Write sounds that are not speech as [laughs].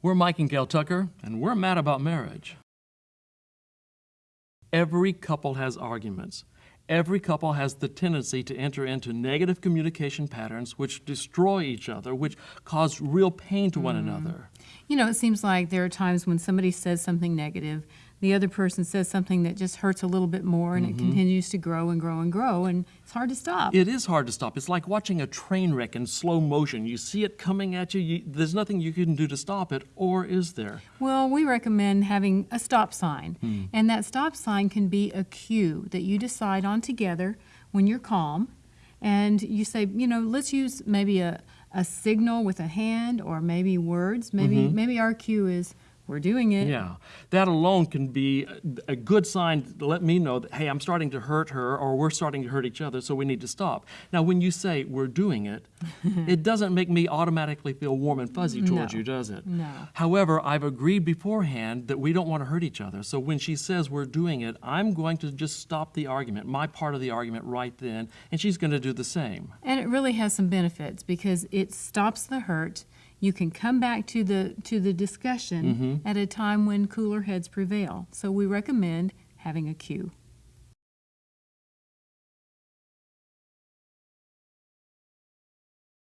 We're Mike and Gail Tucker, and we're mad about marriage. Every couple has arguments. Every couple has the tendency to enter into negative communication patterns which destroy each other, which cause real pain to one mm-hmm. another. You know, it seems like there are times when somebody says something negative, the other person says something that just hurts a little bit more, and it mm-hmm. continues to grow and grow and grow, and it's hard to stop. It is hard to stop. It's like watching a train wreck in slow motion. You see it coming at you, you there's nothing you can do to stop it, or is there? Well, we recommend having a stop sign, hmm. and that stop sign can be a cue that you decide on together when you're calm, and you say, you know, let's use maybe a, a signal with a hand or maybe words. Maybe mm-hmm. maybe our cue is we're doing it. Yeah, that alone can be a- good sign to let me know that, hey, I'm starting to hurt her or we're starting to hurt each other, so we need to stop. Now, when you say we're doing it, [laughs] it doesn't make me automatically feel warm and fuzzy towards No. you, does it? No. However, I've agreed beforehand that we don't want to hurt each other. So when she says we're doing it, I'm going to just stop the argument, my part of the argument right then, and she's going to do the same. And it really has some benefits because it stops the hurt. You can come back to the to the discussion mm-hmm. at a time when cooler heads prevail. So we recommend having a cue.